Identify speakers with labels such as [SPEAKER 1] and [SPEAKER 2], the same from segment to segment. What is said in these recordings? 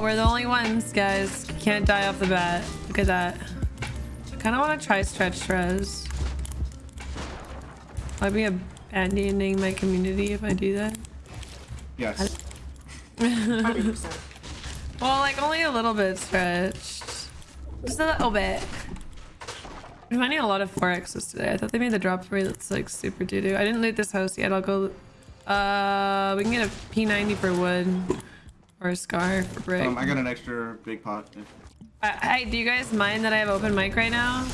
[SPEAKER 1] We're the only ones, guys. Can't die off the bat. Look at that. I kind of want to try stretch res. I'd be abandoning my community if I do that.
[SPEAKER 2] Yes.
[SPEAKER 3] 100%.
[SPEAKER 1] Well, like only a little bit stretched. Just a little bit. I'm finding a lot of 4x's today. I thought they made the drop for me that's like super doo-doo. I didn't loot this house yet. I'll go... Uh, we can get a P90 for wood. Or a scar for brick.
[SPEAKER 2] Um, I got an extra big pot.
[SPEAKER 1] I, I, do you guys mind that I have open mic right now?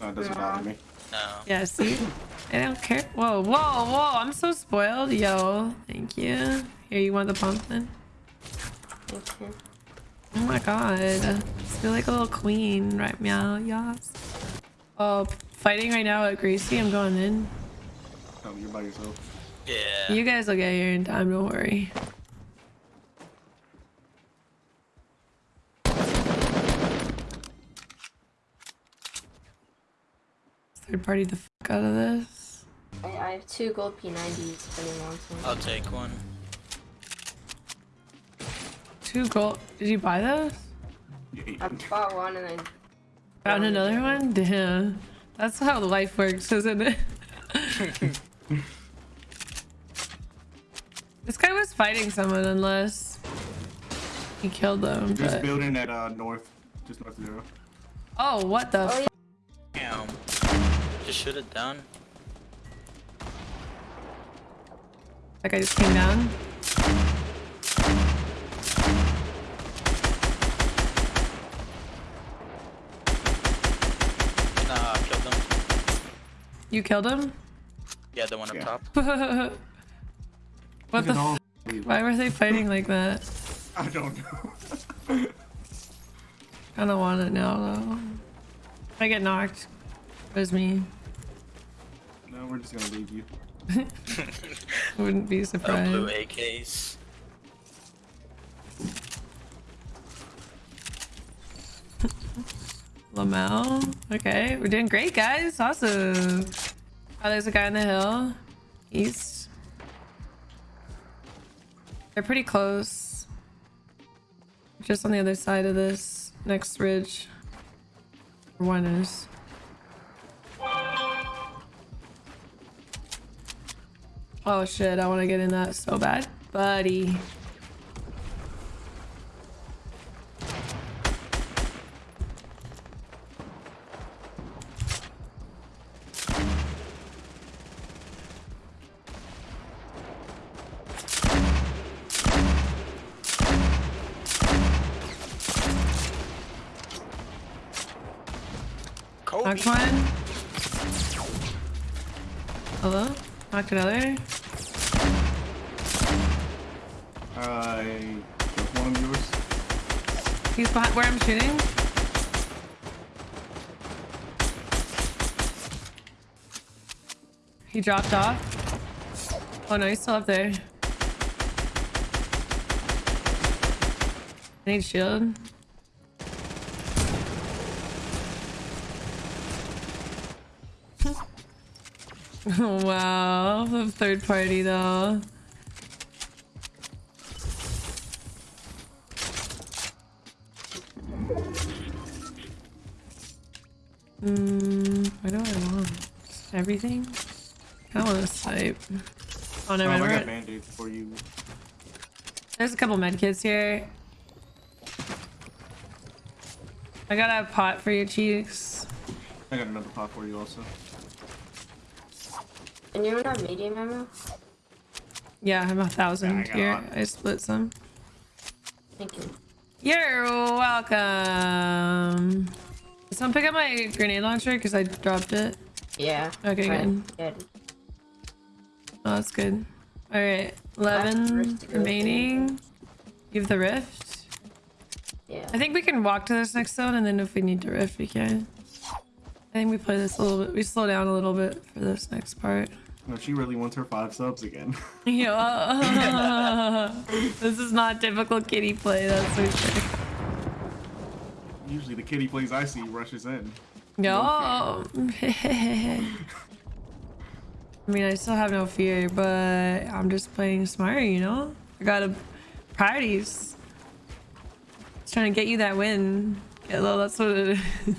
[SPEAKER 2] No, it doesn't bother me.
[SPEAKER 4] No.
[SPEAKER 1] Yeah, see? I don't care. Whoa, whoa, whoa. I'm so spoiled. Yo, thank you. Here, you want the pump then?
[SPEAKER 3] Okay.
[SPEAKER 1] Oh my god. I feel like a little queen right meow. Yes. Oh, fighting right now at Gracie. I'm going in.
[SPEAKER 2] Oh, you're by yourself.
[SPEAKER 4] Yeah.
[SPEAKER 1] You guys will get here in time. Don't worry. Third party the fuck out of this.
[SPEAKER 3] I, I have two gold P90s if anyone wants one.
[SPEAKER 4] I'll take one.
[SPEAKER 1] Two gold. Did you buy those?
[SPEAKER 3] I bought one and then
[SPEAKER 1] Found another one? Damn. That's how life works, isn't it? this guy was fighting someone unless he killed them.
[SPEAKER 2] Just
[SPEAKER 1] But...
[SPEAKER 2] building at uh, north, just north of zero.
[SPEAKER 1] Oh, what the?
[SPEAKER 3] Oh,
[SPEAKER 1] f-
[SPEAKER 3] yeah.
[SPEAKER 4] Damn. Just shoot it down.
[SPEAKER 1] That guy just came down.
[SPEAKER 4] Nah, I killed him.
[SPEAKER 1] You killed him?
[SPEAKER 4] Yeah, the one up
[SPEAKER 2] Yeah.
[SPEAKER 4] top.
[SPEAKER 1] what the? F- why were they fighting like that?
[SPEAKER 2] I don't know.
[SPEAKER 1] I don't want it now though. I get knocked, it was me.
[SPEAKER 2] no, we're just gonna leave you.
[SPEAKER 1] Wouldn't be surprised.
[SPEAKER 4] Oh, blue
[SPEAKER 1] surprised.
[SPEAKER 4] AKs.
[SPEAKER 1] Lamel. Okay, we're doing great, guys. Awesome. Oh, there's a guy on the hill. East. They're pretty close. Just on the other side of this next ridge. One is. Oh shit, I want to get in that so bad. Buddy.
[SPEAKER 4] Kobe.
[SPEAKER 1] One. Hello? Knocked another.
[SPEAKER 2] Uh, one of yours.
[SPEAKER 1] He's behind where I'm shooting. He dropped off. Oh no, he's still up there. I need shield. wow, the third party though. Hmm, what do I want? Everything? I want to snipe. Oh no,
[SPEAKER 2] Um, I got band-aids for you.
[SPEAKER 1] There's a couple medkits here. I got a pot for your cheeks.
[SPEAKER 2] I got another pot for you also.
[SPEAKER 3] And you don't have medium ammo?
[SPEAKER 1] Yeah, I'm a thousand
[SPEAKER 2] Yeah, I
[SPEAKER 1] here. I split some.
[SPEAKER 3] Thank you.
[SPEAKER 1] You're welcome. Did someone pick up my grenade launcher because I dropped it?
[SPEAKER 3] Yeah.
[SPEAKER 1] Okay, good.
[SPEAKER 3] Good.
[SPEAKER 1] Oh, that's good. All right, 11
[SPEAKER 3] rift to go
[SPEAKER 1] remaining. You have the rift.
[SPEAKER 3] Yeah.
[SPEAKER 1] I think we can walk to this next zone, and then if we need to rift, we can. I think we play this a little bit. We slow down a little bit for this next part.
[SPEAKER 2] No, she really wants her five subs again.
[SPEAKER 1] Yeah. this is not typical kitty play. That's for sure.
[SPEAKER 2] Usually the kitty plays I see rushes in.
[SPEAKER 1] No. I mean, I still have no fear, but I'm just playing smart, you know? I got a priorities. Just trying to get you that win. Hello, that's what it is.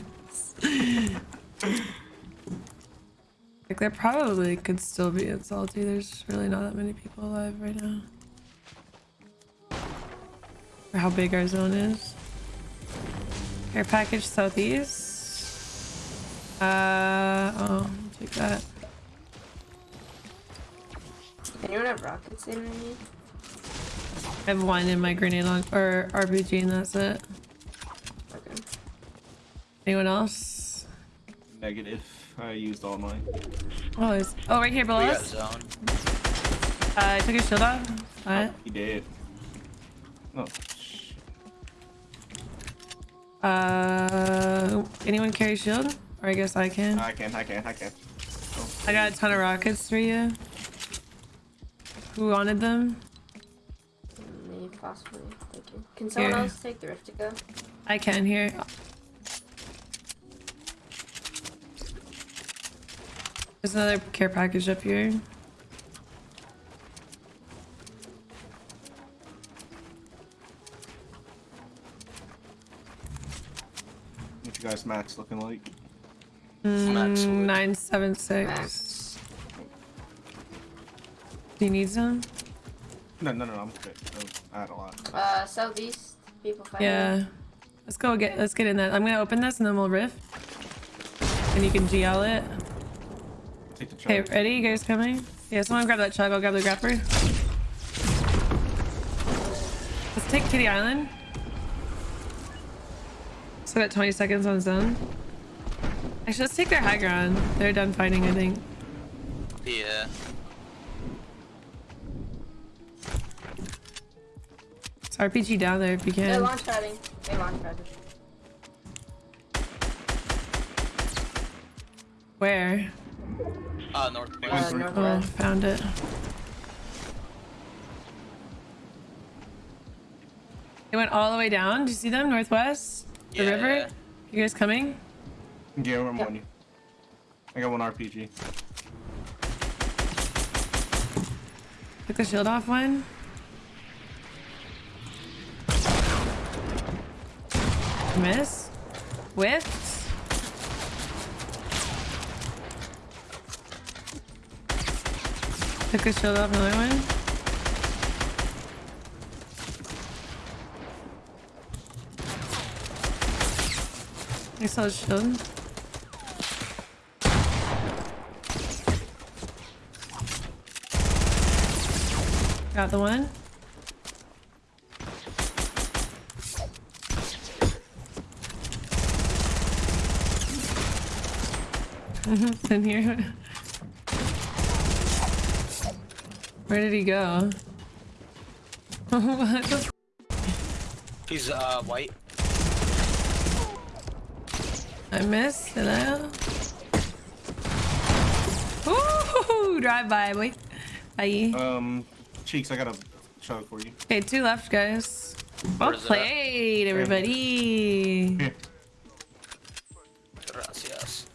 [SPEAKER 1] like there probably could still be in salty. There's really not that many people alive right now. For how big our zone is. Care package southeast. Uh oh, take that.
[SPEAKER 3] Anyone have rockets in me?
[SPEAKER 1] I have one in my grenade launch or RPG and that's it.
[SPEAKER 3] Okay.
[SPEAKER 1] Anyone else?
[SPEAKER 2] Negative. I used all mine.
[SPEAKER 1] Oh, it's, oh right here below
[SPEAKER 4] We got
[SPEAKER 1] us.
[SPEAKER 4] zone.
[SPEAKER 1] Uh, I took his shield off. What?
[SPEAKER 2] He did. Oh, sh-
[SPEAKER 1] Uh, anyone carry shield? Or I guess I can.
[SPEAKER 2] I can, I can, I can.
[SPEAKER 1] I got a ton of rockets for you. Who wanted them?
[SPEAKER 3] Me, possibly. Thank you. Can someone
[SPEAKER 1] Here.
[SPEAKER 3] else take the rift to go?
[SPEAKER 1] I can here. There's another care package up here.
[SPEAKER 2] What you guys max looking like?
[SPEAKER 4] Max
[SPEAKER 1] Mm, 976.
[SPEAKER 3] Max.
[SPEAKER 1] Do you need some?
[SPEAKER 2] No, no, no, I'm good. I had a lot.
[SPEAKER 3] Uh, southeast. People fighting.
[SPEAKER 1] Yeah. Let's go get let's get in that. I'm gonna open this and then we'll rift. And you can GL it.
[SPEAKER 2] Take the
[SPEAKER 1] Okay, ready? You guys coming? Yeah, someone grab that chug. I'll grab the grappler. Let's take Kitty Island. So got 20 seconds on zone. Actually, let's take their high ground. They're done fighting, I think.
[SPEAKER 4] Yeah.
[SPEAKER 1] It's RPG down there if you can.
[SPEAKER 3] They're
[SPEAKER 1] can.
[SPEAKER 3] launch padding. They launch padded.
[SPEAKER 1] Where?
[SPEAKER 4] Uh, northwest.
[SPEAKER 3] Uh,
[SPEAKER 2] three.
[SPEAKER 1] Oh, found it. They went all the way down. Do you see them? Northwest? The
[SPEAKER 4] Yeah.
[SPEAKER 1] river? You guys coming?
[SPEAKER 2] Yeah, I'm
[SPEAKER 3] Yep.
[SPEAKER 2] on you. I got one RPG.
[SPEAKER 1] Took the shield off one. Miss. Whiffed. Took the shield off another one. I saw his shield. Got the one. in here. Where did he go? what the
[SPEAKER 4] He's uh white.
[SPEAKER 1] I missed. Hello? Ooh, drive by, boy. Bye.
[SPEAKER 2] Um, Cheeks, I got a chug for you.
[SPEAKER 1] Okay, two left, guys. Well
[SPEAKER 4] Where's
[SPEAKER 1] played, everybody.
[SPEAKER 2] Here.
[SPEAKER 4] Gracias.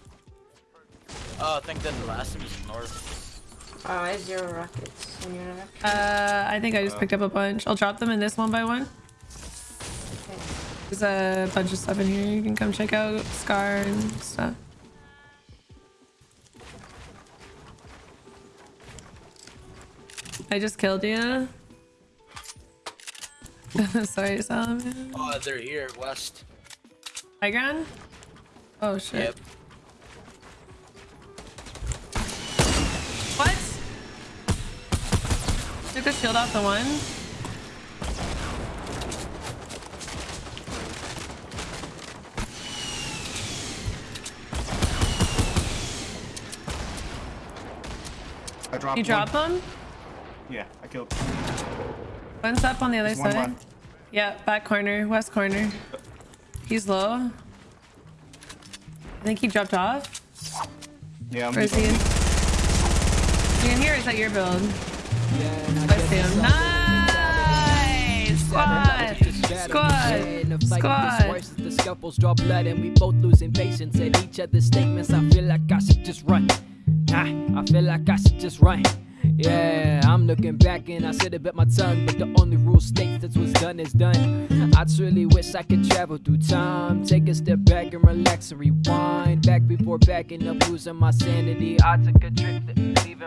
[SPEAKER 4] Oh, I think then the last one is north.
[SPEAKER 3] Oh, I have zero rockets. And you're not.
[SPEAKER 1] Uh, I think I just picked up a bunch. I'll drop them in this one by one. There's a bunch of stuff in here. You can come check out Scar and stuff. I just killed you. Sorry, Solomon.
[SPEAKER 4] Oh, they're here, west.
[SPEAKER 1] High ground? Oh shit.
[SPEAKER 4] Yep.
[SPEAKER 1] A shield off the one.
[SPEAKER 2] I dropped
[SPEAKER 1] You drop them?
[SPEAKER 2] Yeah, I killed.
[SPEAKER 1] One's up on the other
[SPEAKER 2] There's
[SPEAKER 1] side. Yeah, back corner, west corner. He's low. I think he dropped off.
[SPEAKER 2] Yeah, I'm
[SPEAKER 1] Or is he in? You in here? Or is that your build? Him. Nice! Squad! Squad! Squad!
[SPEAKER 5] The scuffles draw blood and we both losing patience at each other's statements. I feel like I should just run. Ah, I feel like I should just run. Yeah, I'm looking back and I said it bit my tongue, but the only rule states that what's done is done. I truly wish I could travel through time. Take a step back and relax and rewind. Back before backing up, losing my sanity. I took a trip, leaving